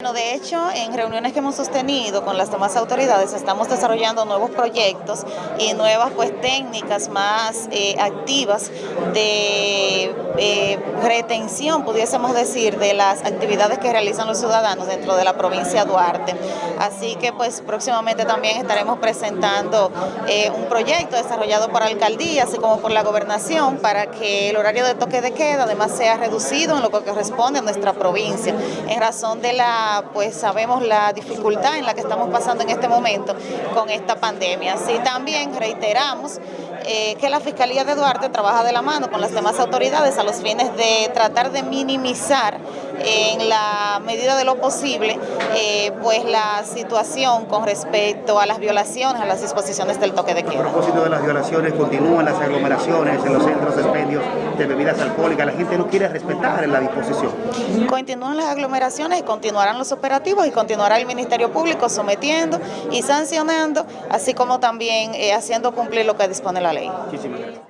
Bueno, de hecho, en reuniones que hemos sostenido con las demás autoridades, estamos desarrollando nuevos proyectos y nuevas pues, técnicas más eh, activas de eh, retención, pudiésemos decir, de las actividades que realizan los ciudadanos dentro de la provincia de Duarte. Así que pues próximamente también estaremos presentando eh, un proyecto desarrollado por la alcaldía, así como por la gobernación, para que el horario de toque de queda además sea reducido en lo que corresponde a nuestra provincia, en razón de la pues sabemos la dificultad en la que estamos pasando en este momento con esta pandemia. Así también reiteramos eh, que la Fiscalía de Duarte trabaja de la mano con las demás autoridades a los fines de tratar de minimizar en la medida de lo posible eh, pues la situación con respecto a las violaciones, a las disposiciones del toque de queda. A propósito de las violaciones, continúan las aglomeraciones en los centros de expendios de bebidas alcohólicas, la gente no quiere respetar la disposición. Continúan las aglomeraciones y continuarán los operativos y continuará el Ministerio Público sometiendo y sancionando, así como también eh, haciendo cumplir lo que dispone la ley. Muchísimas gracias.